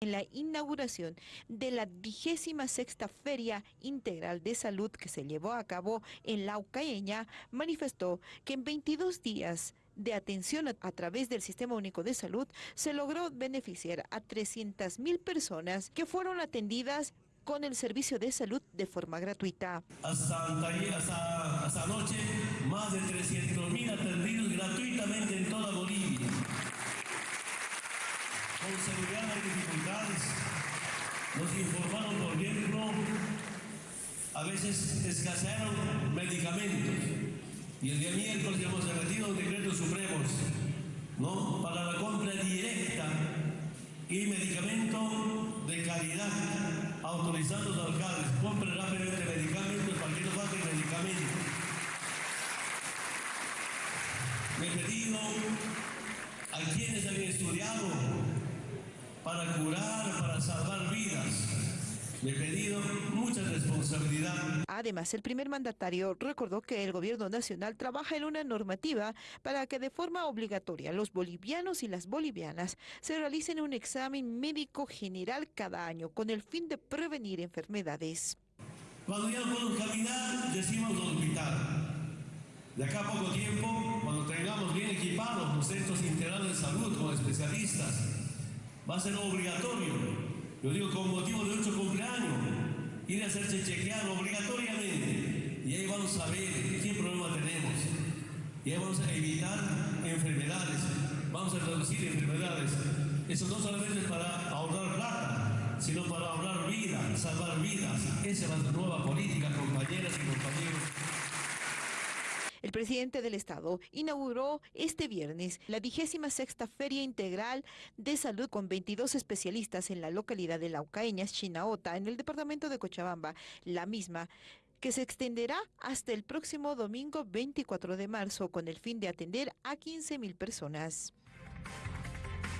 en la inauguración de la vigésima sexta Feria Integral de Salud que se llevó a cabo en la Ucaeña, manifestó que en 22 días de atención a, través del Sistema Único de Salud se logró beneficiar a 300 mil personas que fueron atendidas con el servicio de salud de forma gratuita. Hasta, hasta, hasta anoche, más de 300 mil atendidos gratuitamente en toda Bolivia con seguridad hay dificultades. Nos informaron, por ejemplo, a veces escasearon medicamentos. Y el día miércoles hemos emitido decretos supremos ¿no? para la compra directa y medicamento de calidad, autorizando a los alcaldes, compren rápidamente medicamentos para que no falten medicamentos. Me he pedido a quienes han estudiado para curar, para salvar vidas. Le he pedido mucha responsabilidad. Además, el primer mandatario recordó que el gobierno nacional trabaja en una normativa para que de forma obligatoria los bolivianos y las bolivianas se realicen un examen médico general cada año con el fin de prevenir enfermedades. Cuando ya podemos caminar, decimos hospital. De acá a poco tiempo, cuando tengamos bien equipados los centros integrales de salud con especialistas, va a ser obligatorio. Yo digo con motivo de ocho cumpleaños, ir a hacerse chequear obligatoriamente. Y ahí vamos a ver qué problema tenemos. Y ahí vamos a evitar enfermedades, vamos a reducir enfermedades. Eso no solamente es para ahorrar plata, sino para ahorrar vida, salvar vidas. Esa es la nueva política, compañeras y compañeros. El presidente del Estado inauguró este viernes la vigésima sexta Feria Integral de Salud con 22 especialistas en la localidad de Laucaeñas, Chinaota, en el departamento de Cochabamba. La misma que se extenderá hasta el próximo domingo 24 de marzo con el fin de atender a 15 mil personas.